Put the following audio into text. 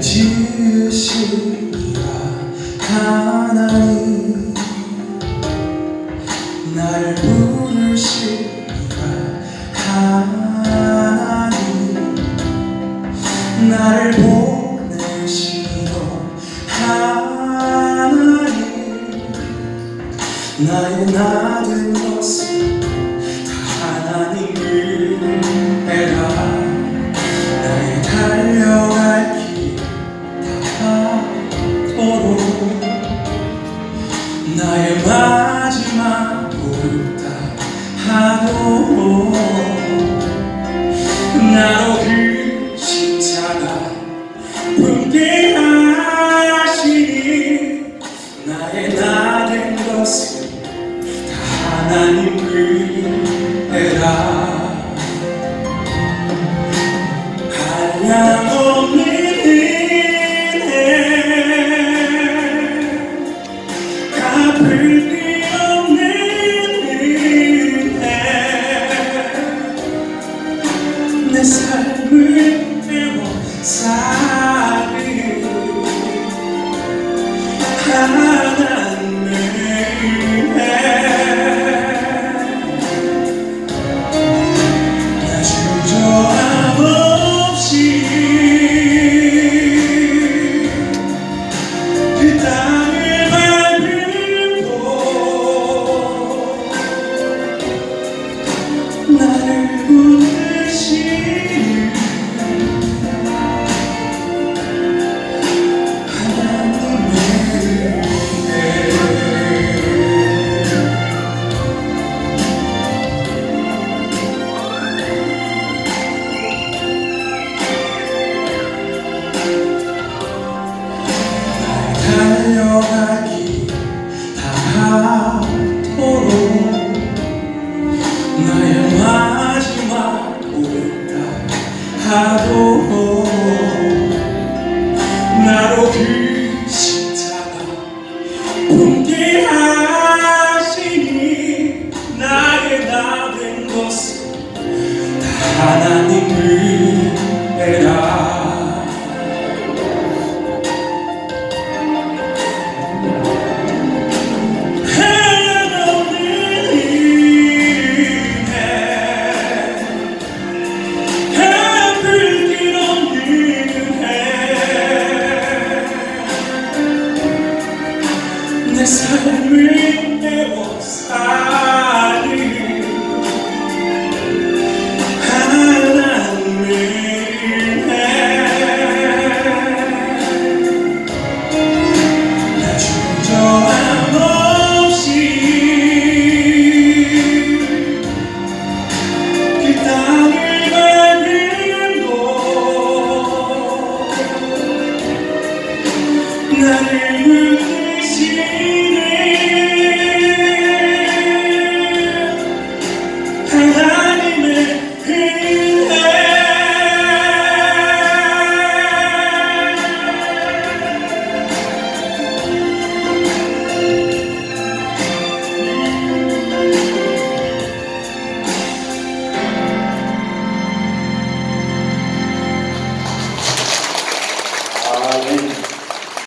지으시라 하나님 날 부르시라 하나님 날 보내시도 하나님 나의 나은 것은 다 하나님을 하 하도록 나로 그 십자가 품게 하시니 나의 나 된 것은 다 하나님을 descending devils. I